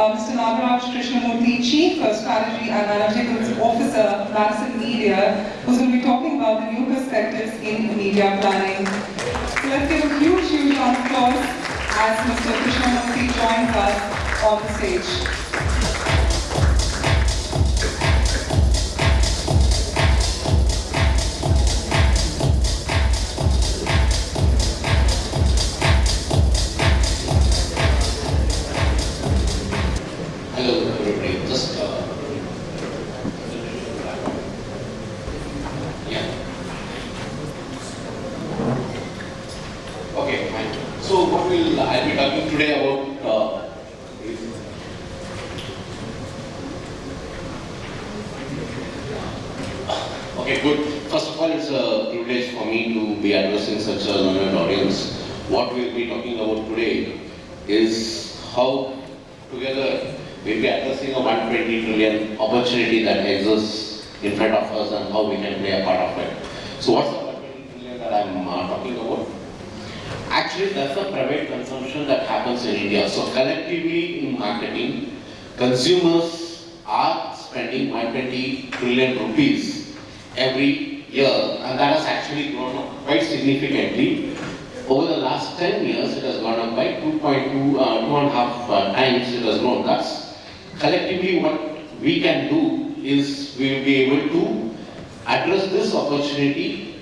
uh, Mr. Nagaraj Krishnamurthy, Chief of Strategy and Analytics Officer, Madison Media, who's going to be talking about the new perspectives in media planning. So let's give a huge, huge round of applause as Mr. Krishnamurthy joins us on the stage. Okay, good. First of all, it's a privilege for me to be addressing such a learned audience. What we'll be talking about today is how together we'll be addressing a 120 trillion opportunity that exists in front of us and how we can play a part of it. So what's the 120 trillion that I'm uh, talking about? Actually, that's the private consumption that happens in India. So collectively in marketing, consumers are spending 120 trillion rupees every year and that has actually grown up quite significantly. Over the last 10 years, it has gone up by 2.2, uh, two and a half uh, times it has grown. That's collectively what we can do is we will be able to address this opportunity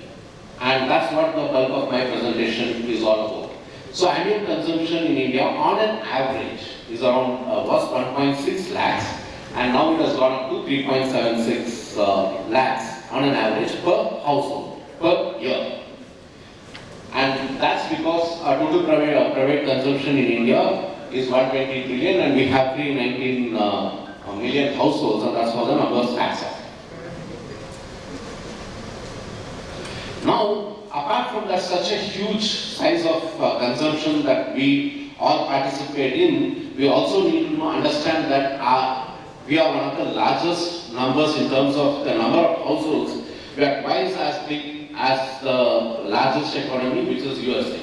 and that's what the bulk of my presentation is all about. So annual consumption in India on an average is around, uh, was 1.6 lakhs and now it has gone up to 3.76 uh, lakhs on an average per household, per year. And that's because our total private, uh, private consumption in India is 120 trillion and we have 319 uh, million households and that's how the numbers adds up. Now, apart from that such a huge size of uh, consumption that we all participate in, we also need to understand that our, we are one of the largest numbers in terms of the number of households. We are twice as big as the largest economy, which is USA.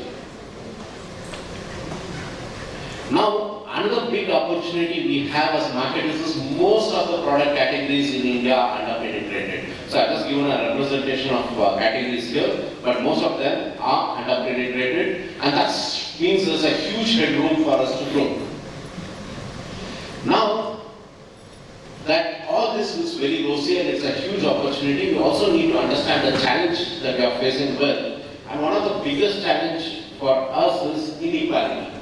Now, another big opportunity we have as marketers is most of the product categories in India are under-penetrated. So I've just given a representation of uh, categories here, but most of them are under-penetrated and that means there's a huge headroom for us to grow. Now, that all this is very rosy and it's a huge opportunity, we also need to understand the challenge that we are facing with. And one of the biggest challenge for us is inequality.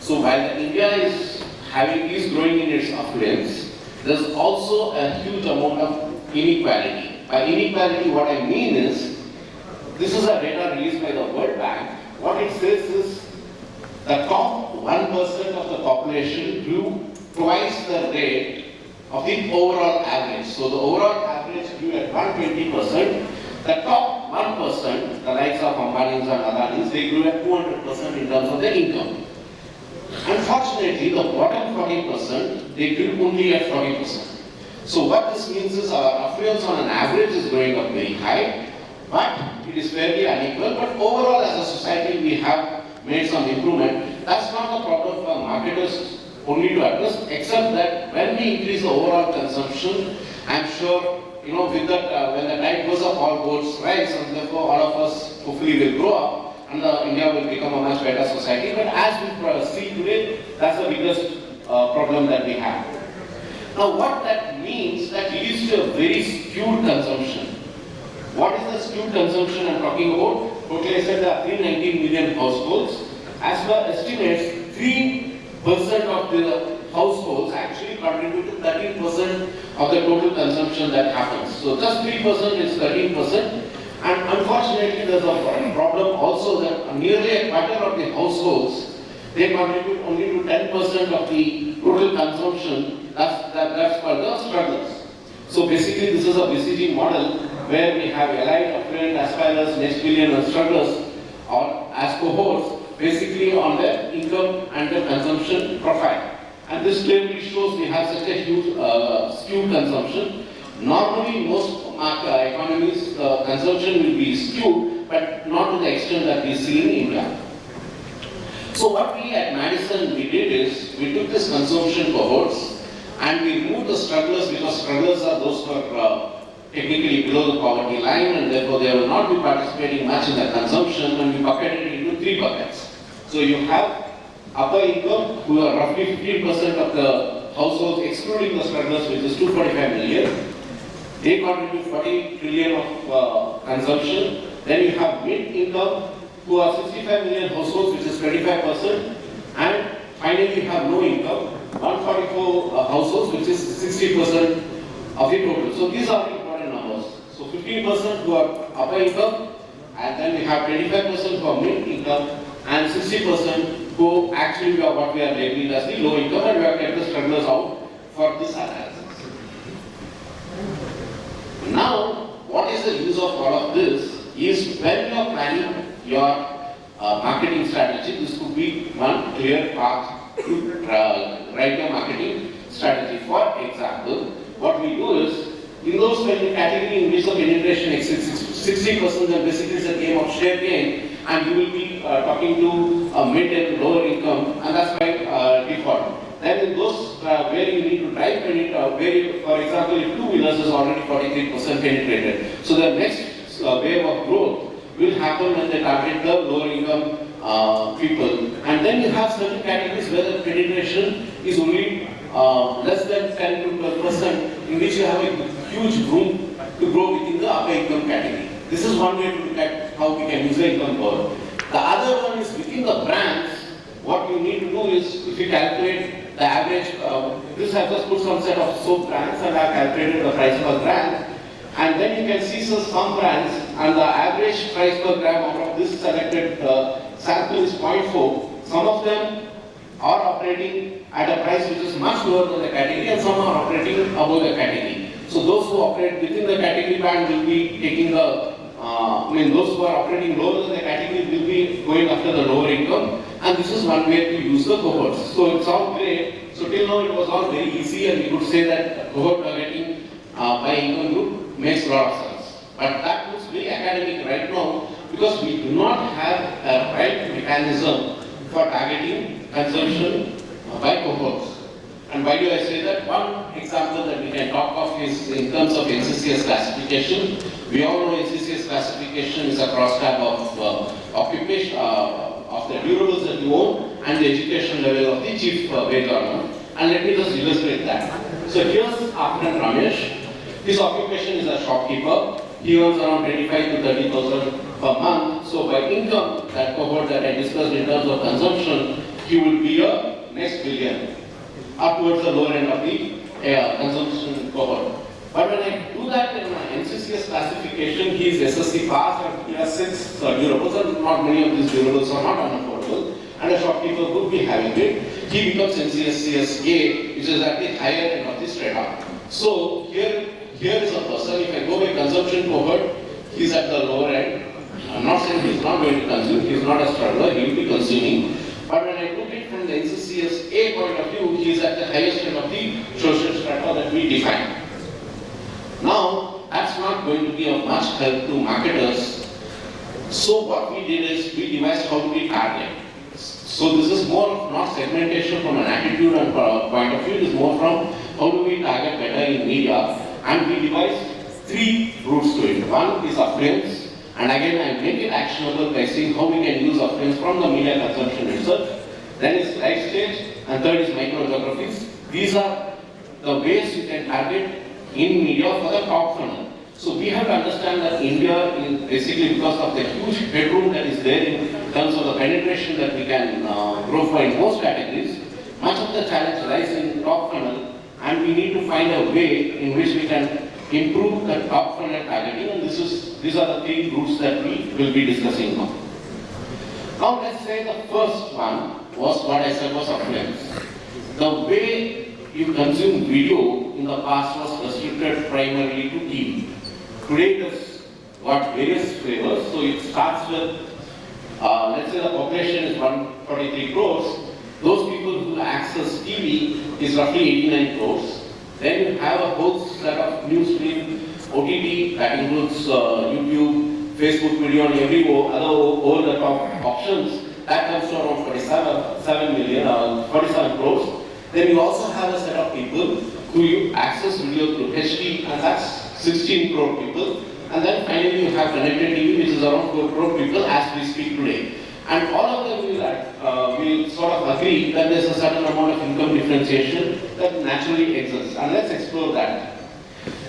So while India is having is growing in its affluence, there's also a huge amount of inequality. By inequality, what I mean is, this is a data released by the World Bank. What it says is, the top 1% of the population grew twice the rate of the overall average. So the overall average grew at 120%. The top 1%, the likes of Ambani's and Adani's, they grew at 200% in terms of their income. Unfortunately, the bottom 40%, they grew only at 40%. So what this means is our affluence on an average is going up very high, but it is fairly unequal. But overall, as a society, we have made some improvement. That's not the problem for marketers only to address, except that when we increase the overall consumption, I'm sure, you know, with that, uh, when the tide goes up, all boats rise, and therefore all of us hopefully will grow up, and uh, India will become a much better society. But as we see today, that's the biggest uh, problem that we have. Now, what that means, that leads to a very skewed consumption. What is the skewed consumption I'm talking about? Totally, I said there are 319 million households. As per estimates, 3% of the households actually contribute to 13% of the total consumption that happens. So just 3% is 13%. And unfortunately, there's a problem also that nearly a quarter of the households, they contribute only to 10% of the total consumption. That's, that, that's for the strugglers. So basically, this is a BCG model where we have elite, affluent, aspirers, next billion and strugglers or as cohorts basically on the income and the consumption profile. And this clearly shows we have such a huge uh, skewed consumption. Normally, most market economies, uh, consumption will be skewed, but not to the extent that we see in India. So what we at Madison we did is we took this consumption cohorts and we removed the strugglers because strugglers are those who are uh, technically below the poverty line and therefore they will not be participating much in the consumption and we bucketed it three buckets. So you have upper income who are roughly 15% of the households excluding the strugglers which is 245 million. They contribute 40 trillion of uh, consumption. Then you have mid income who are 65 million households which is 25% and finally you have low income 144 uh, households which is 60% of the total. So these are important numbers. So 15% who are upper income and then we have 25% who are mid income and 60% who actually are what we are labeling as the low income and we have kept the strugglers out for this analysis. Now, what is the use of all of this is when you are planning your uh, marketing strategy, this could be one clear path to uh, write your marketing strategy. For example, what we do is, in those category in which the penetration exceeds 60%, then basically it's a game of share gain, and you will be uh, talking to a mid and lower income, and that's by uh, default. Then in those uh, where you need to drive penetrate, uh, where for example, if two wheelers is already 43% penetrated, so the next uh, wave of growth will happen when they target the lower income uh, people. And then you have certain categories where the penetration is only uh, less than 10 to 12 percent, in which you have a huge room to grow within the upper income category. This is one way to look at how we can use the income curve. The other one is within the brands, what you need to do is, if you calculate the average, uh, this has just put some set of soap brands and I have calculated the price per brand. And then you can see so some brands and the average price per gram out of this selected uh, sample is 0.4. Some of them are operating at a price which is much lower than the category and some are operating above the category. So those who operate within the category band will be taking the, uh, I mean those who are operating lower than the category will be going after the lower income and this is one way to use the cohorts. So it sounds great. So till now it was all very easy and we could say that cohort targeting uh, by income group makes a lot of sense. But that looks very academic right now because we do not have a right mechanism for targeting consumption by cohorts. And why do I say that? One example that we can talk of is in terms of NCCS classification. We all know NCCS classification is a cross-tab of uh, occupation, uh, of the durables that you own and the education level of the chief uh, wage earner. And let me just illustrate that. So here's Afnan Ramesh. His occupation is a shopkeeper. He earns around 25 to 30,000 per month. So by income, that cohort that I discussed in terms of consumption, he will be a next billion, up towards the lower end of the uh, consumption cohort. But when I do that in my NCCS classification, he is SSC pass and he has six uh, durables and not many of these durables are not unaffordable and a shopkeeper would be having it. He becomes NCCS A, which is at the higher end of the strata. So here, here is a person, if I go by consumption cohort, he's at the lower end. I'm not saying he's not going to consume, he's not a struggler, he will be consuming. But when I at it from the NCCS A point of view, he is at the highest end of the social strata that we define. Now, that's not going to be of much help to marketers. So what we did is we devised how to we target. So this is more of not segmentation from an attitude and point of view, it is more from how do we target better in media. And we devised three routes to it. One is affluence, and again I make it actionable by seeing how we can use affluence from the media consumption itself. Then is life stage, and third is micro geographies. These are the ways you can target in media for the top funnel. So we have to understand that India is basically because of the huge headroom that is there in terms of the penetration that we can uh, grow for in most categories, much of the challenge lies in top funnel and we need to find a way in which we can improve the top funnel targeting and this is, these are the three routes that we will be discussing now. Now let's say the first one was what I said was affluence. The way you consume video in the past was restricted primarily to TV. Today it has got various flavors. So it starts with, uh, let's say the population is 143 crores. Those people who access TV is roughly 89 crores. Then you have a whole set of news stream, OTT, that includes uh, YouTube, Facebook video and every other over-the-top options. that comes to around 47 7 million, uh, 47 crores. Then you also have a set of people who you access video through HD, and that's 16 crore people. And then finally you have connected TV, which is around 4 crore people as we speak today. And all of them will, uh, will sort of agree that there's a certain amount of income differentiation that naturally exists. And let's explore that.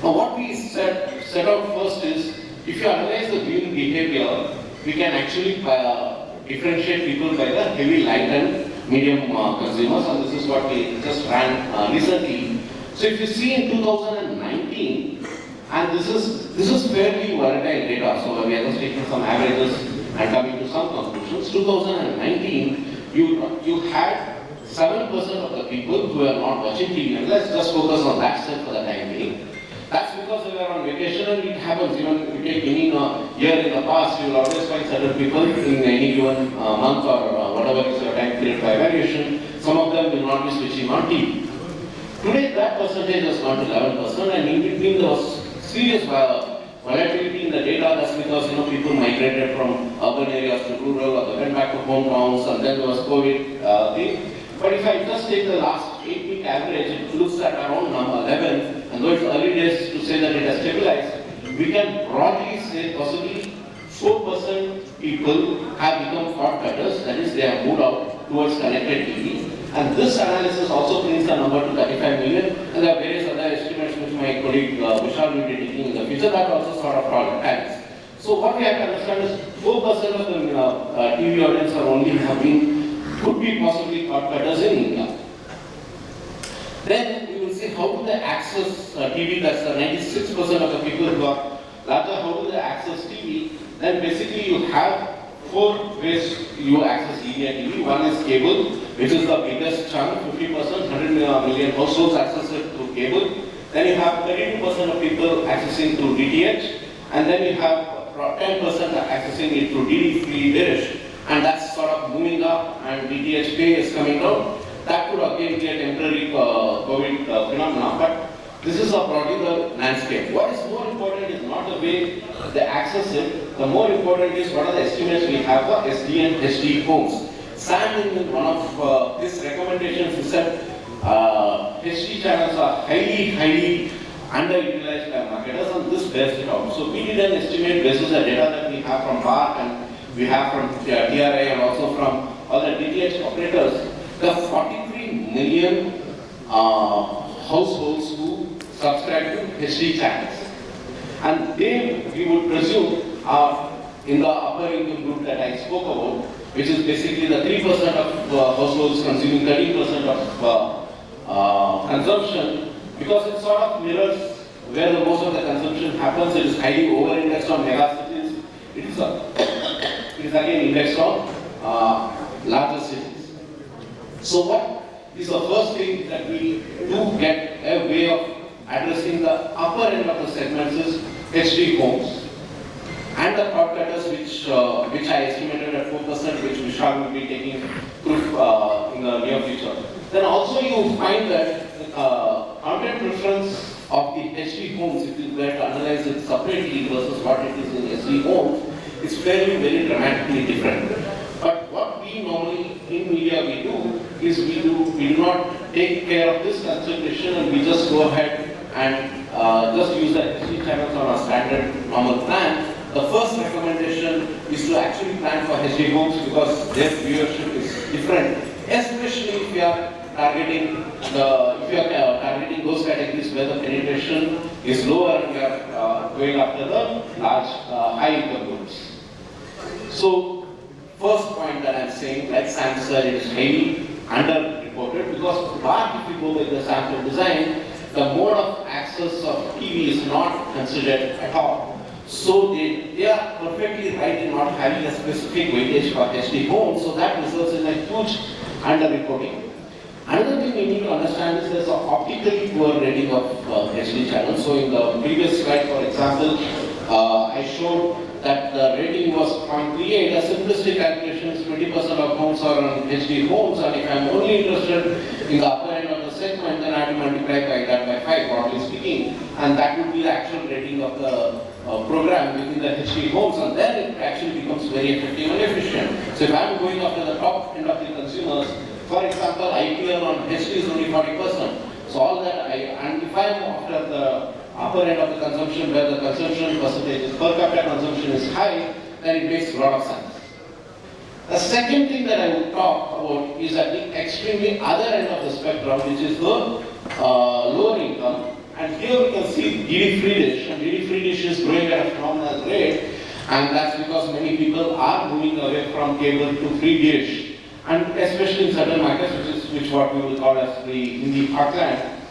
Now what we set, set out first is, if you analyze the viewing behavior, we can actually uh, differentiate people by the heavy light and medium uh, consumers and this is what we just ran uh, recently. So if you see in 2019, and this is this is fairly volatile data, so we are just taking some averages and coming to some conclusions. 2019, you you had 7% of the people who are not watching TV, and let's just focus on that set for the time being. Because they were on vacation and it happens even if you take any uh, year in the past, you will always find certain people in any given uh, month or uh, whatever is your time period for evaluation, some of them will not be switching on TV. Today that percentage has gone to 11% and in between there was serious volatility in the data, that's because you know people migrated from urban areas to rural or they went back to hometowns and then there was COVID uh, thing. But if I just take the last 8 week average, it looks at around number 11 and though it's early days to say that it has stabilized, we can broadly say possibly 4% people have become cord cutters, that is they have moved out towards connected TV. And this analysis also brings the number to 35 million and there are various other estimates which my colleague uh, Vishal will be taking in the future that also sort of tallies. So what we have to understand is 4% of the uh, uh, TV audience are only having, could be possibly cord cutters in India. Then you will see how do they access uh, TV, that's 96% of the people who are larger, how do they access TV? Then basically you have four ways you access linear TV. One is cable, which is the biggest chunk, 50%, 100 million households access it through cable. Then you have 32% of people accessing through DTH, and then you have 10% accessing it through DD free dish, and that's sort of moving up, and DTH pay is coming down. That could again be a temporary uh, COVID uh, phenomenon, but this is broadly the landscape. What is more important is not the way they access it, the more important is what are the estimates we have for SD and HD homes. Sam in one of uh, his recommendations he said uh, HD channels are highly, highly underutilized by marketers and this bears it out. So we did an estimate based on the data that we have from BARC and we have from TRAI and also from other DTH operators the 43 million uh, households who subscribe to HD channels. And they, we would presume, are in the upper income group that I spoke about, which is basically the 3% of uh, households consuming 13% of uh, uh, consumption, because it sort of mirrors where the most of the consumption happens. It is highly over-indexed on megacities. It is, a, is again indexed uh, larger cities. So what is the first thing that we do get a way of addressing the upper end of the segments is HD homes. And the cord cutters which, uh, which I estimated at 4%, which Vishal will be taking proof uh, in the near future. Then also you find that uh, content preference of the HD homes, if you were to analyze it separately versus what it is in SD homes, is very, very dramatically different. But what we normally in media we do is we do we do not take care of this consideration and we just go ahead and uh, just use the HD channels on a standard normal plan. The first recommendation is to actually plan for HD homes because their viewership is different, especially if you are targeting the if you are uh, targeting those categories where the penetration is lower and you are uh, going after the large uh, high income groups. So first point that I'm saying, like Sam is highly underreported because BARC, if you go with the sample design, the mode of access of TV is not considered at all. So they, they are perfectly right in not having a specific weightage for HD homes, so that results in a huge underreporting. Another thing we need to understand is there's an optically poor rating of uh, HD channels. So in the previous slide, for example, uh, I showed that the rating was 0.38. A simplistic calculation is 20% of homes are on HD homes, and if I'm only interested in the upper end of the segment, then I have to multiply by that by 5, broadly speaking, and that would be the actual rating of the uh, program within the HD homes, and then it actually becomes very effective and efficient. So if I'm going after the top end of the consumers, for example, IPL on HD is only 40%. So all that, I, and if I'm after the upper end of the consumption, where the consumption percentage per capita consumption is high, then it makes a lot of sense. The second thing that I would talk about is at the extremely other end of the spectrum, which is the uh, lower income. And here we can see DD free dish, and DD free dish is growing at a phenomenal rate, and that's because many people are moving away from cable to free dish, and especially in certain markets, which is which what we will call as the Hindi heartland.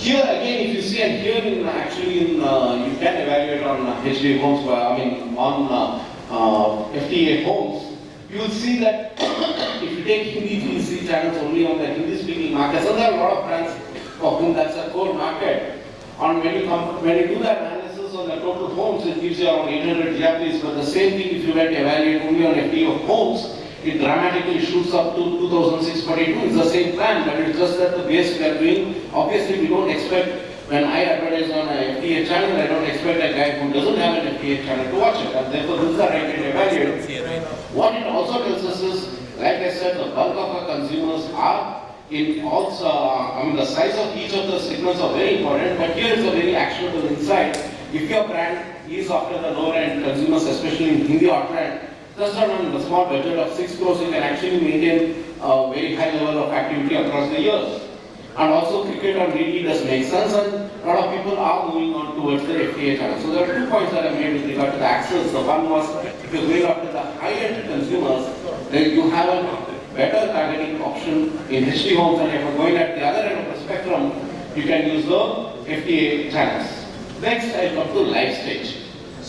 Here again, if you see, and here in actually in uh, you can evaluate on uh, HD homes, uh, I mean on uh, uh, FTA homes, you will see that if you take Hindi GEC channels only on the Hindi speaking market, so there are a lot of brands for whom that's a core market. And when you come, when you do that analysis on the total homes, it gives you around 800 GRPs, But the same thing if you were to evaluate only on FTA homes, it dramatically shoots up to 2642. It's the same plan, but it's just that the base we are doing, obviously we don't expect when I advertise on a FTA channel, I don't expect a guy who doesn't have an FTA channel to watch it. And therefore, this is the right to evaluate. What it also tells us is, like I said, the bulk of our consumers are in also, I mean, the size of each of the segments are very important, but here is a very actionable insight. If your brand is after the lower end consumers, especially in Hindi or brand, just on a small budget of 6 crores, you can actually maintain a very high level of activity across the years. And also cricket on DD does make sense and a lot of people are moving on towards the FTA channel. So there are two points that I made with regard to the access. The one was if you're going after the high-end consumers, then you have a better targeting option in HD homes and if you're going at the other end of the spectrum, you can use the FTA channels. Next, I come to life stage.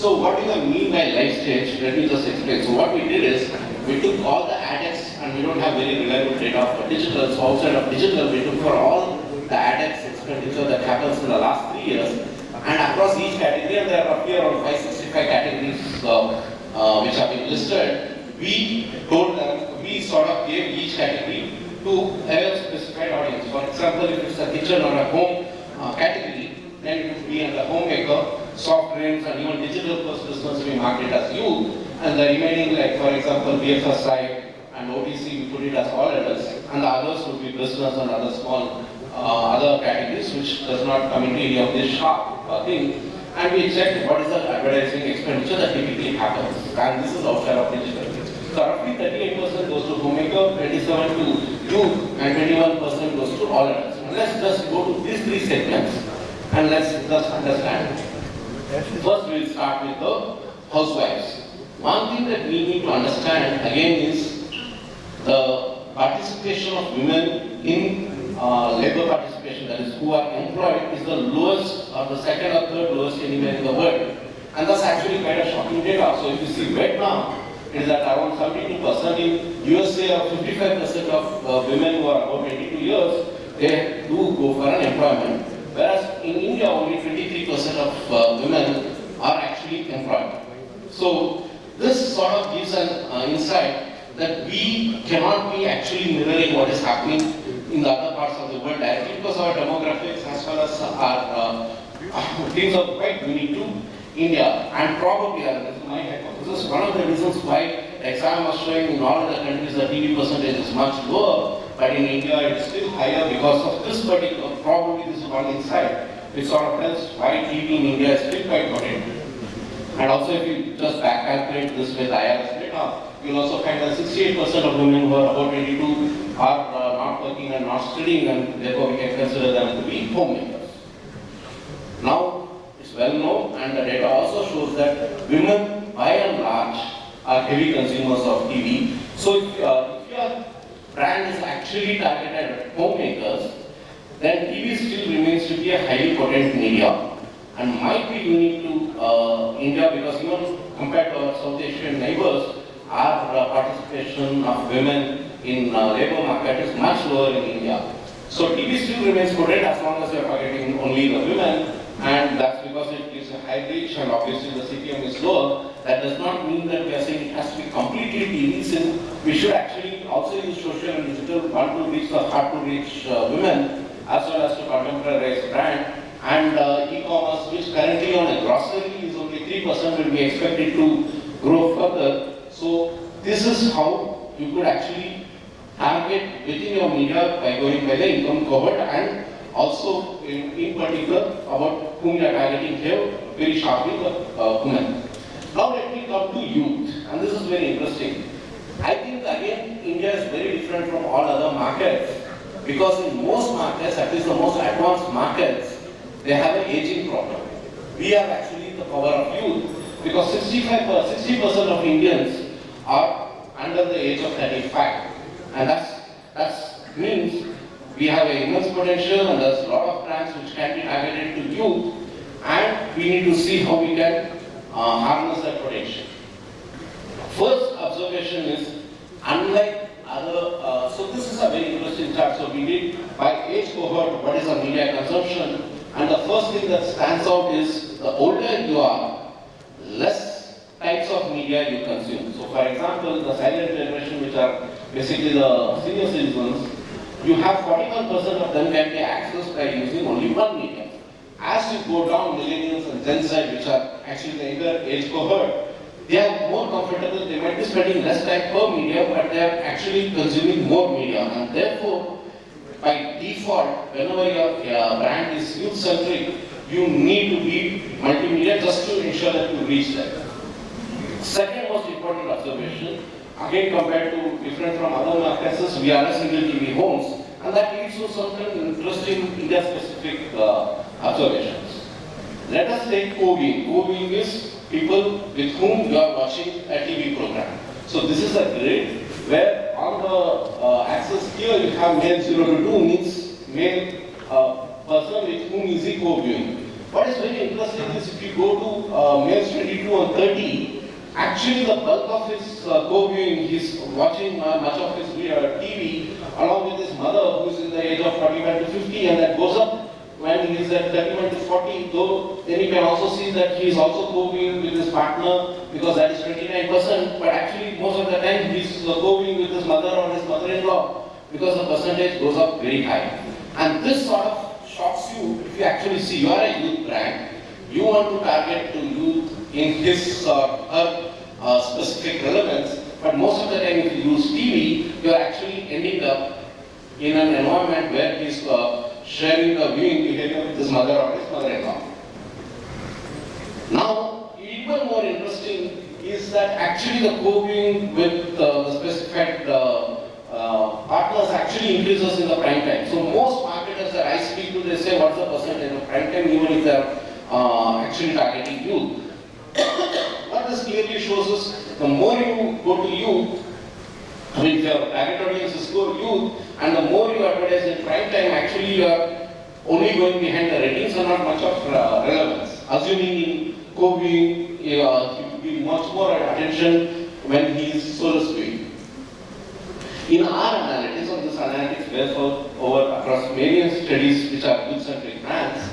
So what do I mean by life stage? Let me just explain. So what we did is, we took all the ADEX and we don't have very reliable data for digital. So outside of digital, we took for all the ADEX expenditure that happens in the last three years. And across each category, and there are roughly around 565 categories uh, uh, which have been listed, we told them, we sort of gave each category to a specified audience. For example, if it's a kitchen or a home uh, category, then it would be under homemaker, soft drinks, and even digital first business we market as youth. And the remaining, like for example, BFSI, and OTC we put it as all adults, and the others would be business and other small uh, other categories which does not come into any of this sharp uh, thing. And we checked what is the advertising expenditure that typically happens, and this is outside of digital. So roughly 38% goes to homemaker, 27 to youth, and 21% goes to all adults. And let's just go to these three segments and let's just understand. First, we'll start with the housewives. One thing that we need to understand again is the participation of women in uh, labor participation, that is, who are employed, is the lowest or the second or third lowest anywhere in the world. And that's actually quite a shocking data. So if you see Vietnam, it is at around 72%. In USA, 55% of uh, women who are about 22 years, they do go for an employment. Whereas in India, only 23% of uh, women are actually employed. So this sort of gives an uh, insight that we cannot be actually mirroring what is happening in the other parts of the world directly because our demographics as well as our uh, things are quite unique to India and probably, and this is my hypothesis, one of the reasons why exam was showing in all other countries the TV percentage is much lower, but in India it is still higher because of this particular, probably this is one insight, which sort of tells why TV in India is still quite potent. And also if you just back calculate this with IRS data, you'll also find that 68% of women who are about 22 are uh, not working and not studying and therefore we can consider them to be homemakers. Now, well known and the data also shows that women by and large are heavy consumers of TV. So if, uh, if your brand is actually targeted at homemakers, then TV still remains to be a highly potent media and might be unique to uh, India because even compared to our South Asian neighbors, our uh, participation of women in uh, labor market is much lower in India. So TV still remains potent as long as we are targeting only the women, and that's because it is a reach and obviously the CPM is lower. That does not mean that we are saying it has to be completely since we should actually also use social and digital one to reach the hard to reach uh, women as well as to contemporize brand and uh, e-commerce which currently on a grocery is only 3% will be expected to grow further. So this is how you could actually target within your media by going by the income cohort and also in, in particular about whom you are targeting here very sharply the uh, women. Now let me come to youth and this is very interesting. I think again India is very different from all other markets because in most markets, at least the most advanced markets, they have an aging problem. We are actually the power of youth because 65 60% of Indians are under the age of 35 and that's that's means we have an immense potential and there's a lot of plans which can be targeted to youth and we need to see how we can uh, harness that potential. First observation is, unlike other, uh, so this is a very interesting chart. So we did by age cohort, what is the media consumption, and the first thing that stands out is the older you are, less types of media you consume. So for example, the silent generation, which are basically the senior citizens, you have 41% of them can be accessed by using only one medium. As you go down, millennials and Gen Z, which are actually the younger age cohort, they are more comfortable, they might be spending less time per media, but they are actually consuming more media. And therefore, by default, whenever your uh, brand is youth-centric, you need to be multimedia just to ensure that you reach them. Second most important observation, again compared to different from other markets, we are a single TV homes, and that leads to certain interesting India-specific uh, observations. Let us take co-viewing. Co-viewing is people with whom you are watching a TV program. So this is a grid where on the uh, axis here you have male 0 to 2 means male uh, person with whom is co-viewing. What is very interesting is if you go to uh, males 22 and 30, actually the bulk of his uh, co-viewing, he's watching uh, much of his uh, TV along with his mother who is in the age of 41 to 50 and that goes up when he is at 31 to 40, though then you can also see that he is also co-viewing with his partner because that is 29%, but actually most of the time he's is co-viewing with his mother or his mother-in-law because the percentage goes up very high. And this sort of shocks you if you actually see you are a youth brand, you want to target to youth in his or her uh, specific relevance, but most of the time if you use TV, you are actually ending up in an environment where he's uh, sharing a viewing behavior with his mother or his mother-in-law. Now, even more interesting is that actually the co-viewing with uh, the specified uh, uh, partners actually increases in the prime time. So most marketers that I speak to, they say what's the percentage of prime time even if they're uh, actually targeting youth. What this clearly shows is the more you go to youth, I mean, if your target audience is youth, and the more you advertise in prime time, actually you are only going behind the ratings and not much of uh, relevance. Assuming in co-viewing, uh, be much more attention when he is solo speaking. In our analytics, of this analytics bears over across various studies which are youth-centric brands,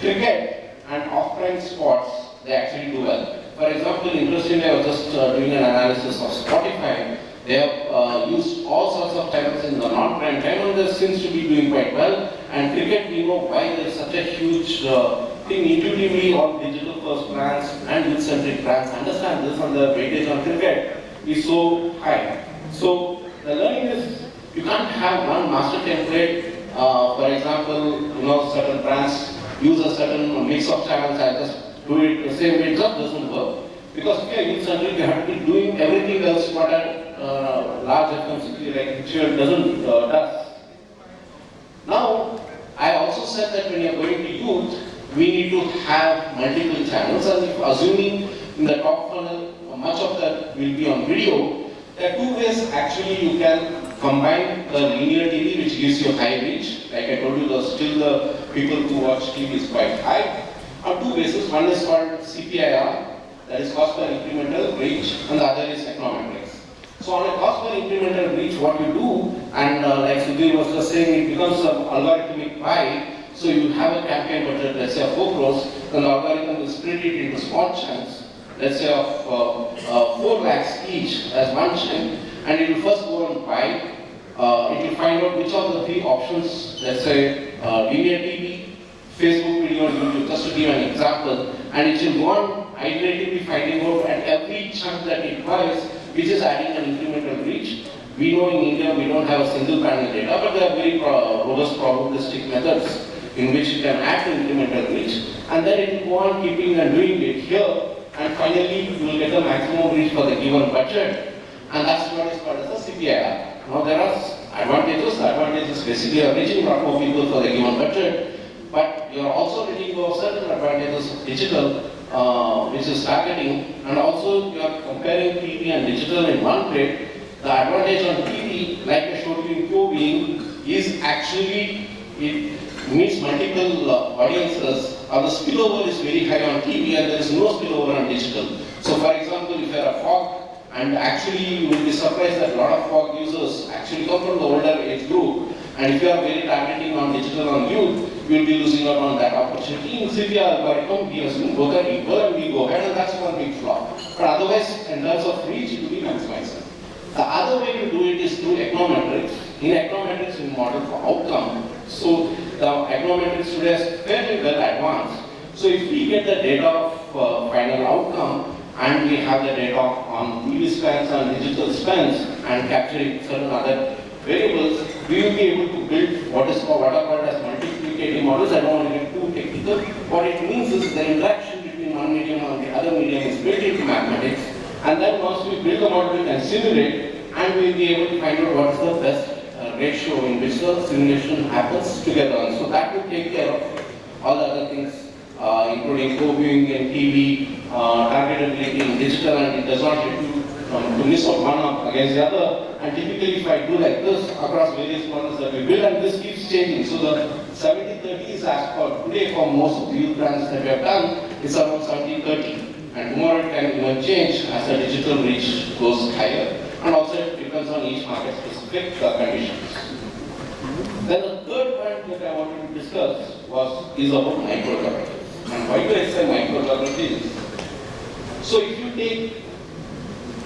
cricket and off-prime sports, they actually do well. For example, interestingly, I was just uh, doing an analysis of Spotify, they have uh, used all sorts of channels in the non-prime time and there seems to be doing quite well. And cricket, we know why there is such a huge uh, thing intuitively on digital first brands and youth-centric brands understand this and the weightage on cricket is so high. So the learning is you can't have one master template. Uh, for example, you know, certain brands use a certain mix of channels and just do it the same way. It just doesn't work. Because if you are youth-centric, you have to be doing everything else what a uh, large FMCG like Ritual doesn't uh, does. Now, I also said that when you are going to youth, we need to have multiple channels and if assuming in the top funnel, much of that will be on video, there are two ways actually you can combine the linear TV which gives you high reach, like I told you, the, still the people who watch TV is quite high, on two bases. One is called CPIR, that is cost per incremental reach, and the other is econometrics. So on a cost per incremental reach, what you do, and uh, like Sudhir was just saying, it becomes an algorithmic pie. So you have a campaign budget, let's say of 4 crores, then the algorithm will split it into small chunks, let's say of uh, uh, 4 lakhs each as one chunk, and it will first go and buy, uh, it will find out which of the three options, let's say uh, linear TV, Facebook video, YouTube, just to give an example, and it will on iteratively finding out at every chunk that it buys, which is adding an incremental reach. We know in India we don't have a single panel data, but there are very pro robust probabilistic methods in which you can add incremental reach, and then it will go on keeping and doing it here, and finally you will get the maximum reach for the given budget, and that's what is called as a CPIR. Now there are advantages. The advantage is basically are reaching lot more people for the given budget, but you are also letting go of certain advantages of digital, uh, which is targeting, and also you are comparing TV and digital in one plate. The advantage on TV, like I showed you in co-viewing, is actually it meets multiple uh, audiences, or the spillover is very high on TV and there is no spillover on digital. So for example, if you are a Fogg, and actually you will be surprised that a lot of Fogg users actually come from the older age group, and if you are very targeting on digital on youth, you will be losing out on that opportunity. In CPR algorithm, we assume both are equal and we go ahead and that's one big flaw. But otherwise, in terms of reach, it will be maximized. The other way to do it is through econometrics. In econometrics, we model for outcome. So the econometrics today is fairly well advanced. So if we get the data of uh, final outcome and we have the data on TV spends and digital spends and capturing certain other variables, we will be able to build what is called what are called as models. I don't want to get too technical. What it means is the interaction between one medium and the other medium is built into mathematics. And then once we build the model, we can simulate and we will be able to find out what is the best uh, ratio in which the simulation happens together. And so that will take care of all the other things, uh, including co-viewing and TV, uh, targetability in digital, and it does not let you um, to miss out one up against the other. And typically, if I do like this across various models that we build, and this keeps changing. So the 70-30 is as for today for most of the brands that we have done, it's around 70-30. And tomorrow it can even change as the digital reach goes higher. And also it depends on each market specific conditions. Then the third point that I wanted to discuss was is about microgeography. And why do I say microgeography? So if you take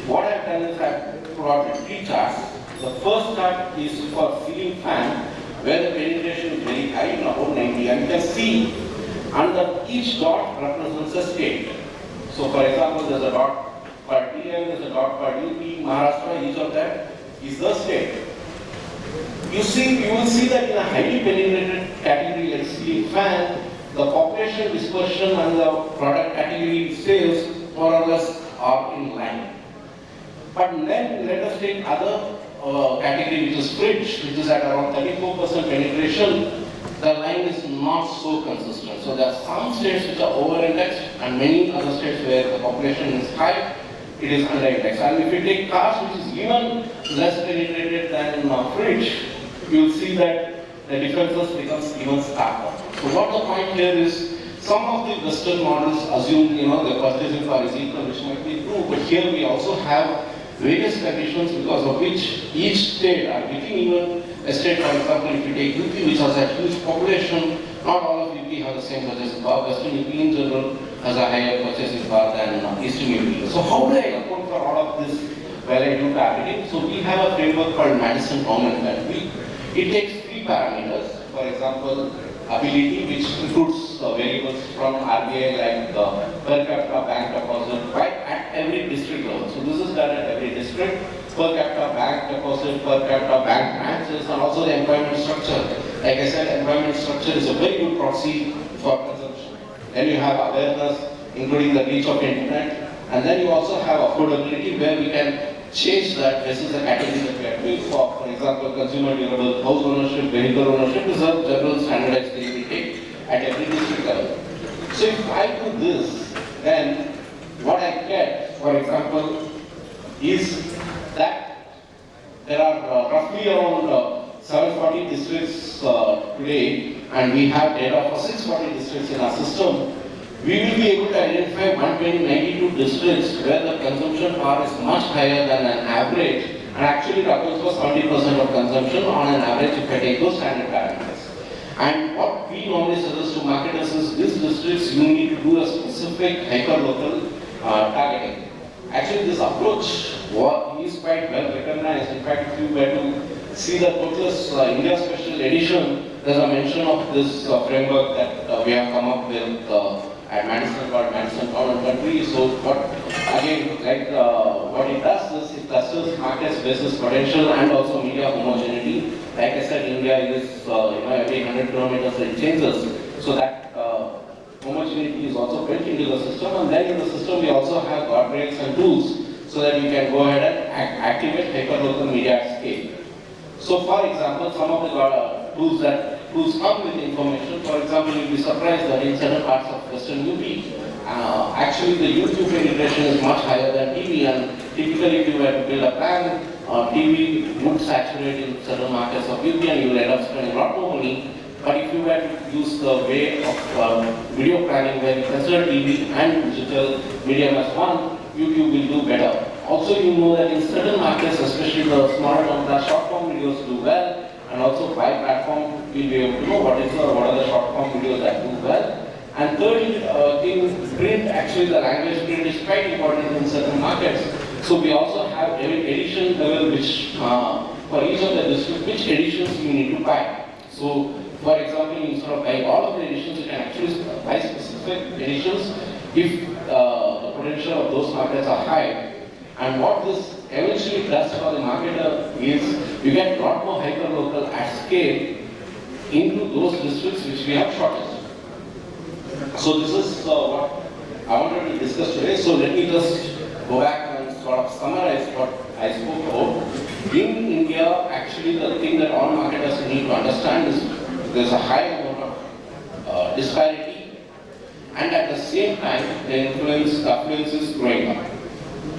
what I've done is I've plotted three charts. The first chart is for ceiling fan, where the penetration is very high, about 90. And you can see under each dot represents a state. So for example, there's a dot for TN, there's a dot for UP, Maharashtra, each of that is the state. You see, you will see that in a highly penetrated category like ceiling fan, the population dispersion and the product category sales more or less are in line. But then let us take other uh, category which is fridge, which is at around 34% penetration. The line is not so consistent. So there are some states which are over-indexed and many other states where the population is high, it is under-indexed. And if you take cars which is even less penetrated than uh, fridge, you will see that the differences becomes even starker. So what the point here is, some of the Western models assume, you know, the purchasing power is equal, which might be true, but here we also have various conditions because of which each state are getting even a state, for example, if you take UP, which has a huge population, not all of UP have the same purchasing power. Western UP in general has a higher purchasing power than uh, Eastern UP. So how do I account for all of this while I do targeting? So we have a framework called Madison Bowman that we, it takes three parameters. For example, ability, which includes uh, variables from RBI like the per capita bank deposit right every district level. So this is done at every district. Per capita bank deposit, per capita bank branches, and also the employment structure. Like I said, employment structure is a very good proxy for consumption. Then you have awareness, including the reach of internet, and then you also have affordability where we can change that. This is a category that we are doing for. For example, consumer durable house ownership, vehicle ownership is a general standardized thing we take at every district level. So if I do this, then what I get, for example, is that there are uh, roughly around uh, 740 districts uh, today, and we have data for 640 districts in our system we will be able to identify 192 districts where the consumption power is much higher than an average and actually it accounts for 70% of consumption on an average if I take those standard parameters. And what we normally suggest to marketers is these districts, you need to do a specific hyper-local uh, targeting. Actually, this approach wa- is quite well recognized. In fact, if you were to see the Kotler's uh, India Special Edition, there's a mention of this uh, framework that uh, we have come up with uh, at Madison called Madison and Country. So what, again, like what it does is it clusters markets, business potential and also media homogeneity. Like I said, India is, you know, every 100 kilometers it changes. So that is also built into the system and then in the system we also have guardrails and tools so that you can go ahead and activate hyperlocal media at scale. So for example, some of the tools that tools come with information, for example, you'll be surprised that in certain parts of Western UP, uh, actually the YouTube penetration is much higher than TV and typically if you were to build a plan, uh, TV would saturate in certain markets of UP and you will end up spending a lot more money. But if you were to use the way of uh, video planning where you consider TV and digital medium as one, YouTube will do better. Also, you know that in certain markets, especially the smaller ones, the short form videos do well, and also by platform, we'll be able to know what is the, what are the short form videos that do well. And thirdly, uh, in print, actually the language print is quite important in certain markets. So we also have every edition level which, uh, for each of the districts, which editions you need to buy. So, for example, instead of buying all of the editions, you can actually buy specific editions if uh, the potential of those markets are high. And what this eventually does for the marketer is you get a lot more hyper-local at scale into those districts which we have shortage. So this is uh, what I wanted to discuss today. So let me just go back and sort of summarize what I spoke about. In India, actually the thing that all marketers need to understand is there's a high amount of uh, disparity and at the same time the influence, affluence is growing up.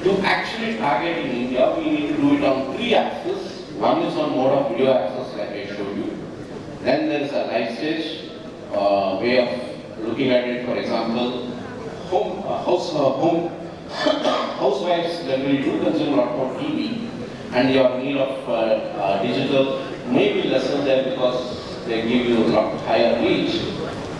To actually target in India, we need to do it on three axes. One is on mode of video access like I showed you. Then there is a life stage uh, way of looking at it. For example, home, uh, house, uh, home, housewives generally do consume a lot more TV and your need of uh, uh, digital may be lesser there because they give you a lot higher reach.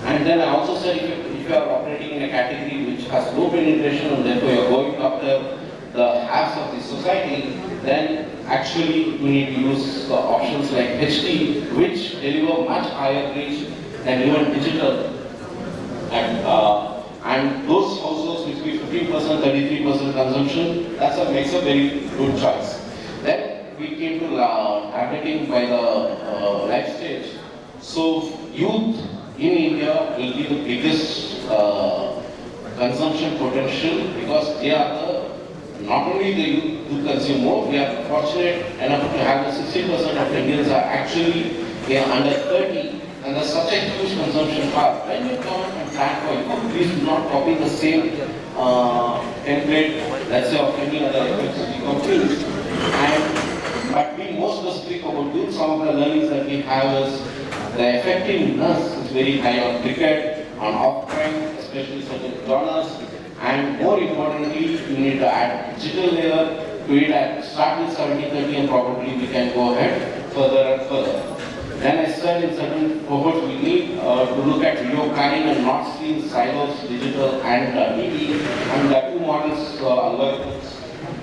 And then I also said if you, if you are operating in a category which has low penetration and therefore you are going after the halves of the society, then actually you need to use uh, options like HD which deliver much higher reach than even digital. And, uh, and those households which be 15%, 33% consumption, that's a, makes a very good choice. We came to uh, targeting by the uh, life stage. So youth in India will be the biggest uh, consumption potential because they are the, not only the youth who consume more, we are fortunate enough to have the 60% of Indians are actually are under 30 and there's such a huge consumption part. When you come and plan for youth, please do not copy the same uh, template, let's say of any other companies. And, but being more specific about youth, some of the learnings that we have is the effectiveness is very high on cricket, on off-prime, especially certain genres, and more importantly, you need to add digital layer to it and start with 70-30 and probably we can go ahead further and further. Then I said in certain cohorts we need uh, to look at video planning and not seeing silos, digital and uh, TV. And are two models, uh, algorithms,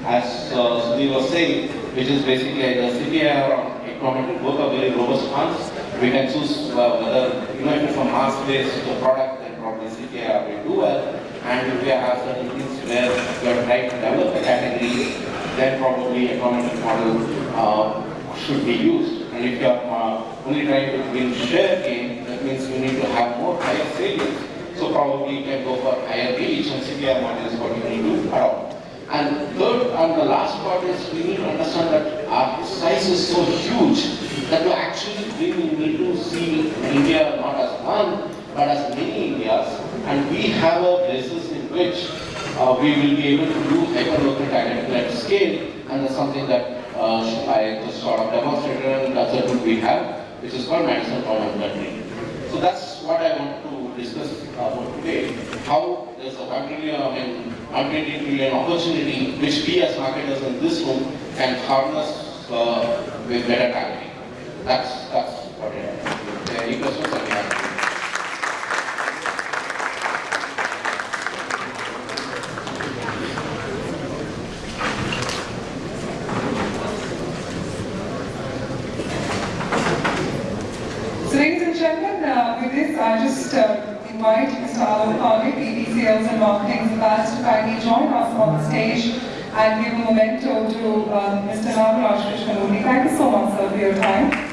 as uh, Sudhir was saying, which is basically the CPI or econometric, both are very robust ones. We can choose uh, whether, you know, if it's a mass-based product, then probably CPI will do well. And if we have certain things where we are trying to develop a category, then probably economic model uh, should be used. And if you are uh, only trying to win share gain, that means you need to have more higher salience. So probably you can go for higher reach and CPI model is what you need to adopt. And third and the last part is we need to understand that our size is so huge that to actually we need to see India not as one but as many Indias and we have a basis in which uh, we will be able to do hyperlocal targeting at scale and that's something that uh, I just sort of demonstrated and that's a we have which is called Madison Common Country. So that's what I want to discuss about today. How there's a completely, I mean, opportunity which we as marketers in this room can harness uh, with better targeting. That's that's what it is. Any questions that you have? gentlemen, uh, with this, I just uh, invite Mr. Alok Pandey, VP Sales and Marketing Vice to kindly join us on stage and give a memento to uh, Mr. Nagaraj Krishnamurthy. Thank you so much, sir, for your time.